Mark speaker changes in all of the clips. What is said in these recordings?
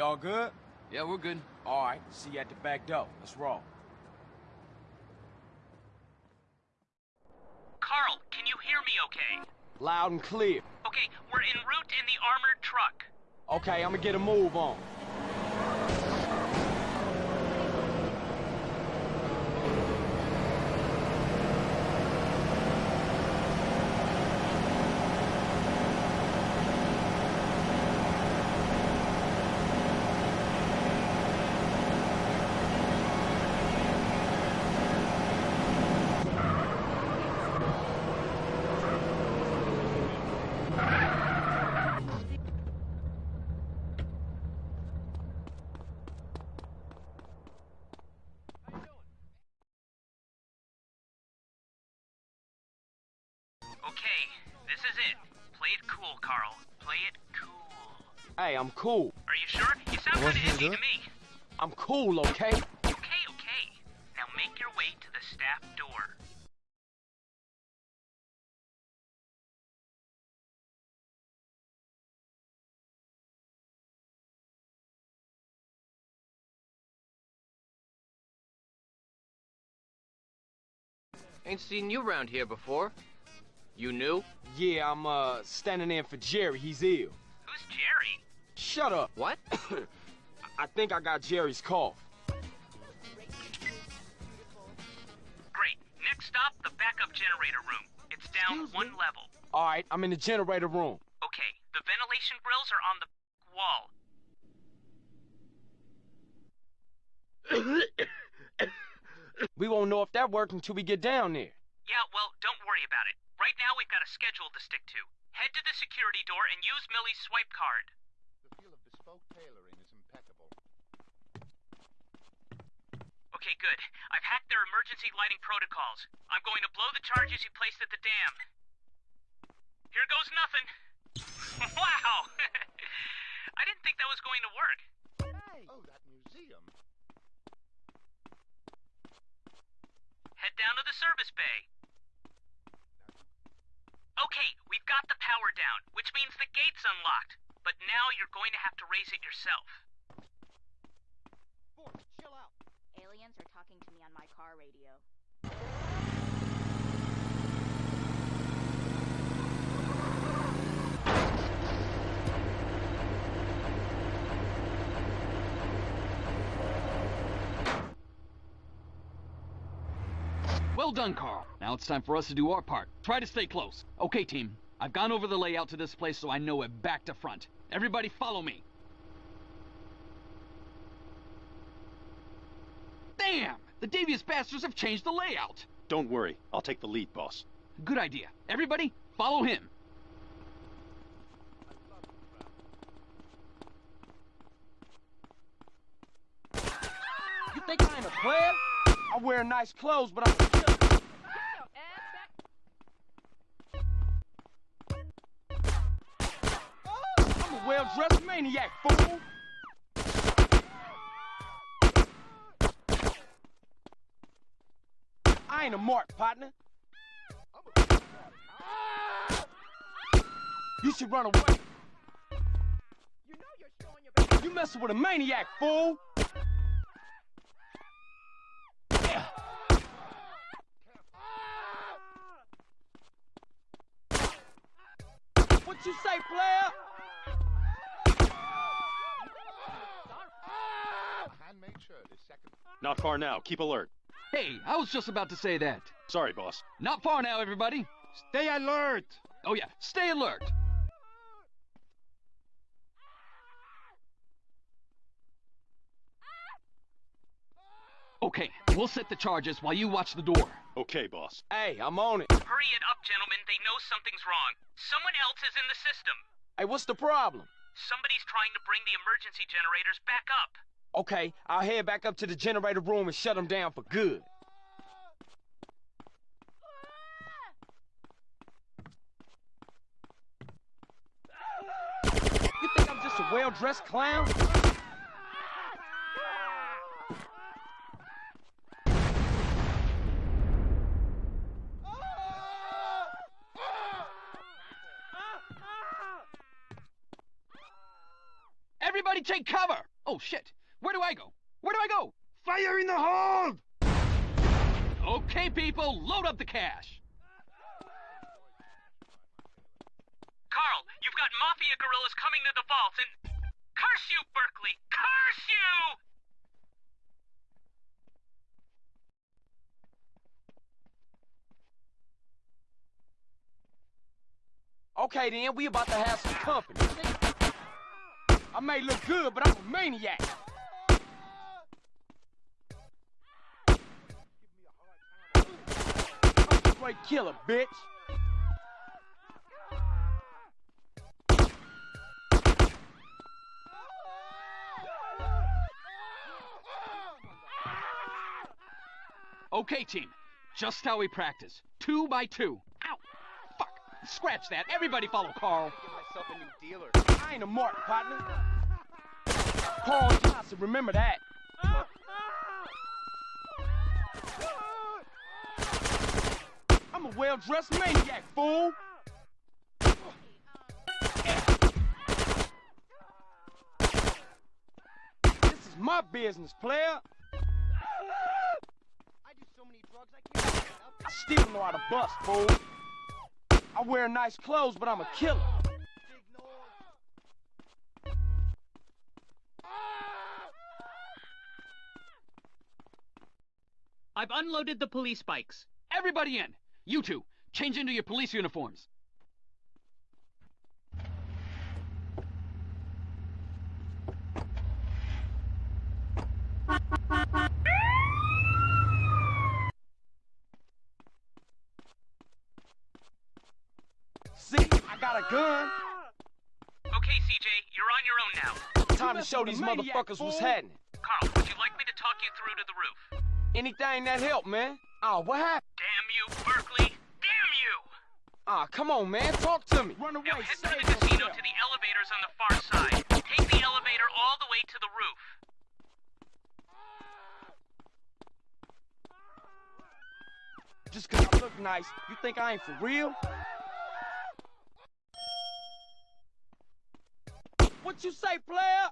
Speaker 1: We all good?
Speaker 2: Yeah, we're good.
Speaker 1: All right, see you at the back door. Let's roll.
Speaker 3: Carl, can you hear me okay?
Speaker 1: Loud and clear.
Speaker 3: Okay, we're en route in the armored truck.
Speaker 1: Okay, I'm gonna get a move on.
Speaker 3: Cool. Are you sure? You sound
Speaker 4: What
Speaker 3: kinda iffy to me.
Speaker 1: I'm cool, okay?
Speaker 3: Okay, okay. Now make your way to the staff door.
Speaker 2: Ain't seen you around here before. You new?
Speaker 1: Yeah, I'm, uh, standing in for Jerry. He's ill.
Speaker 3: Who's Jerry?
Speaker 1: Shut up.
Speaker 2: What?
Speaker 1: I think I got Jerry's cough.
Speaker 3: Great. Next stop, the backup generator room. It's down
Speaker 1: Excuse
Speaker 3: one
Speaker 1: me?
Speaker 3: level.
Speaker 1: All right, I'm in the generator room.
Speaker 3: Okay, the ventilation grills are on the wall.
Speaker 1: We won't know if that worked until we get down there.
Speaker 3: Yeah, well, don't worry about it. Right now we've got a schedule to stick to. Head to the security door and use Millie's swipe card.
Speaker 4: The feel of bespoke tailoring is impeccable.
Speaker 3: Okay, good. I've hacked their emergency lighting protocols. I'm going to blow the charges you placed at the dam. Here goes nothing. wow! I didn't think that was going to work. Hey.
Speaker 4: Oh, that museum.
Speaker 3: Head down to the service bay. Okay, we've got the power down, which means the gate's unlocked. But now you're going to have to raise it yourself. Boy, chill out.
Speaker 5: Aliens are talking to me on my car radio.
Speaker 6: Well done, Carl. Now it's time for us to do our part. Try to stay close. Okay, team. I've gone over the layout to this place so I know it back to front. Everybody follow me. Damn! The devious bastards have changed the layout.
Speaker 7: Don't worry, I'll take the lead, boss.
Speaker 6: Good idea. Everybody, follow him.
Speaker 1: You think I ain't a player? I wear nice clothes, but I'm a maniac, fool. I ain't a mark, partner. You should run away. You messing with a maniac, fool. What you say, player?
Speaker 7: Not far now, keep alert.
Speaker 6: Hey, I was just about to say that.
Speaker 7: Sorry, boss.
Speaker 6: Not far now, everybody.
Speaker 4: Stay alert!
Speaker 6: Oh yeah, stay alert. Okay, we'll set the charges while you watch the door.
Speaker 7: Okay, boss.
Speaker 1: Hey, I'm on it.
Speaker 3: Hurry it up, gentlemen. They know something's wrong. Someone else is in the system.
Speaker 1: Hey, what's the problem?
Speaker 3: Somebody's trying to bring the emergency generators back up.
Speaker 1: Okay, I'll head back up to the generator room and shut them down for good. You think I'm just a well-dressed clown?
Speaker 6: Everybody take cover! Oh shit! Where do I go? Where do I go?
Speaker 1: Fire in the hold!
Speaker 6: Okay, people, load up the cash.
Speaker 3: Carl, you've got mafia gorillas coming to the vaults and. Curse you, Berkley! Curse you!
Speaker 1: Okay then, we about to have some company. I may look good, but I'm a maniac. Straight killer, bitch.
Speaker 6: Okay, team, just how we practice. Two by two. Ow! Fuck! Scratch that. Everybody follow Carl.
Speaker 1: myself a new dealer. I ain't a mark, partner. Paul Johnson, remember that. I'm a well-dressed maniac, fool. This is my business, player.
Speaker 8: I do so many drugs I can't.
Speaker 1: I still know how to bust, fool. I wear nice clothes, but I'm a killer.
Speaker 3: I've unloaded the police bikes.
Speaker 6: Everybody in. You two, change into your police uniforms.
Speaker 1: See, I got a gun.
Speaker 3: Okay, CJ, you're on your own now.
Speaker 1: Time to show these
Speaker 8: Maniac,
Speaker 1: motherfuckers what's happening.
Speaker 3: Carl, would you like me to talk you through to the roof?
Speaker 1: Anything that help, man. Oh, what happened?
Speaker 3: Damn you, Berkley! Damn you!
Speaker 1: Ah, come on, man. Talk to me.
Speaker 8: Run away.
Speaker 3: Now head
Speaker 8: save
Speaker 3: to the casino
Speaker 8: yourself.
Speaker 3: to the elevators on the far side. Take the elevator all the way to the roof.
Speaker 1: Just 'cause I look nice, you think I ain't for real? What you say, player?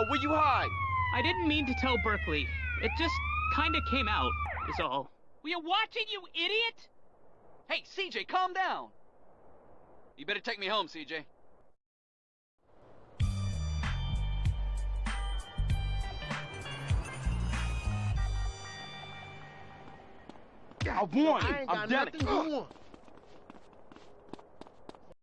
Speaker 8: Oh,
Speaker 1: Zero, where you hide?
Speaker 3: I didn't mean to tell Berkley. It just kinda came out, is all.
Speaker 6: Were you watching, you idiot? Hey, CJ, calm down. You better take me home, CJ.
Speaker 1: I won.
Speaker 8: I ain't
Speaker 1: I'm